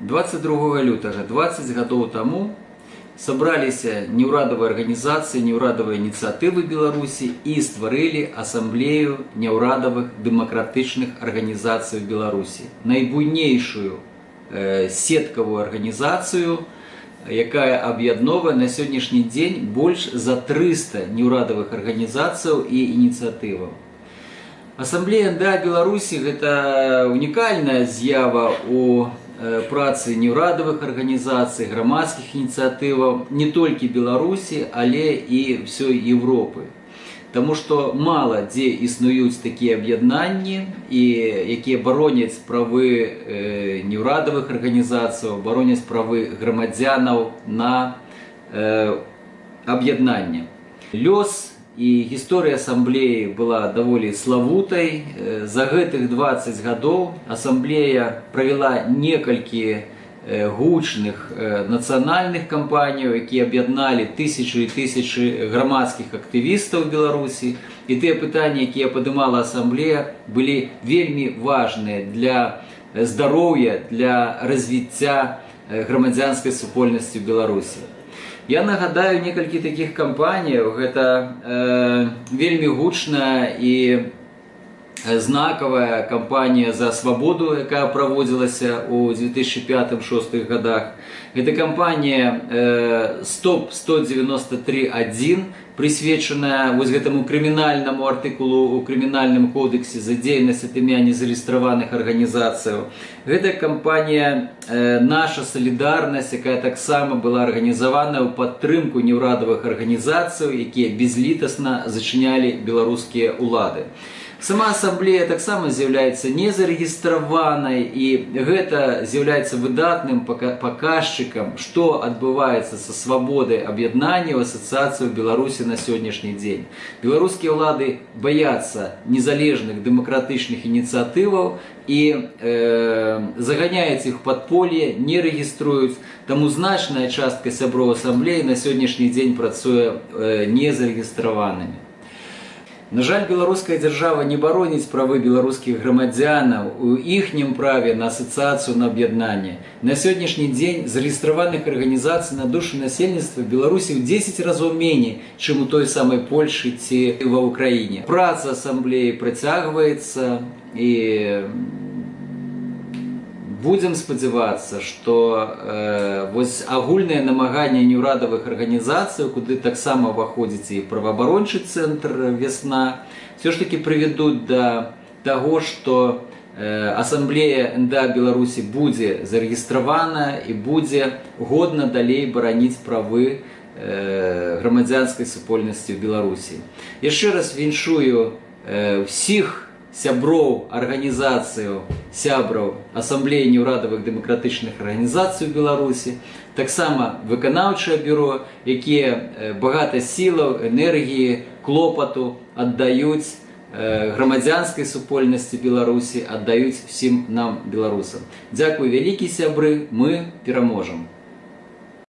22 лютага 20 гадоў таму сабраліся неўрадавыя арганізацыі неўрадавыя ініцыятывы беларусі і стварылі асамблею няўрадавых дэмакратычных арганізацый беларусі найбуйнейшую э, сеткавую арганізацыю якая аб'ядновае на сённяшні дзень больш за 300 неўрадавых арганізацыяў і ініцыятываў Асамблея да Беларусі гэта унікальная з'ява у э, працы неўрадавых арганізацый, грамадскіх ініцыятываў не толькі Беларусі, але і ўсёй Европы. Таму што мала дзе існуюць такія аб'яднанні і якія бароняць правы э, неўрадавых арганізацыяў, бароняць правы грамадзянаў на э, аб'яднанне. Лёс і гісторыя асамблеі была даволі славутай. За гэтых 20 гадоў асамблея правяла некалькі гучных нацыянальных кампаніяў, якія аб'ядналі тысячы і тысячы грамадскіх актывістаў Беларусі. І тыя пытанні, якія падымала асамблея, былі вельмі важныя для здароўя, для развіцця грамадзянскай супольнасці Беларусі. Я нагадаю некалькі такіх кампаніяў, гэта э, вельмі гучная і знакавая кампанія за свабоду, якая праводзілася ў 2005-2006 годах. Гэта кампанія э, стоп 193.1 прысвечаная вось гэтаму крымінальнаму артыкулу у крымінальным кодексе за дзейнасць ад імя незарыстраваных арганізацыяў. Гэта кампанія э, наша салідарнасць, якая таксама была арганізавана ў падтрымку неўрадавых арганізацыяў, якія безлітасна зачынялі беларускія ўлады. Сама асамблея таксама з'яўляецца незарэгістраванай і гэта з'яўляецца выдатным паказчыкам, што адбываецца са свабодай аб'яднання ў асацыяцыю Беларусі на сённяшні дзень. Беларускія ўлады баяцца незалежных дэмакратычных ініцыятываў і э, заганяюць іх падполе, не рэгіструюць. Таму значная частка сяброў асамблеі на сённяшні дзень працуе э, незарэгістраванымі. На жаль, беларуская дзяржава не бароніць правы беларускіх грамадзянаў у іхнім праве на асацыяцыю на аб'яднанне. На сённяшні дзень зарэгістраваных арганізацый на душу насельніцтва Беларусі ў 10 разоў меней, чым у той самай Польшы ці ва ўкраіне. Праца асамблеі працягваецца і будзем спадзявацца што э, вось агульнае намаганне неўрадавых арганізацый куды таксама ўваходзіць і праваабарончы цэнтр вясна все ж таки прывядуць да таго што э, асамблея нда беларусі будзе зарэгістравана і будзе годна далей бараніць правы э, грамадзянскай супольнасці ў беларусі. Яшчэ раз віншую э, всіх сяброў арганізацыю сябраў асамблеі неўрадавых дэмакратычных арганізацый у беларусі таксама выканаўчае бюро якія багата сілаў энергіі клопату аддаюць грамадзянскай супольнасці беларусі аддаюць усім нам беларусам. Дзякуй вялікі сябры мы пераможам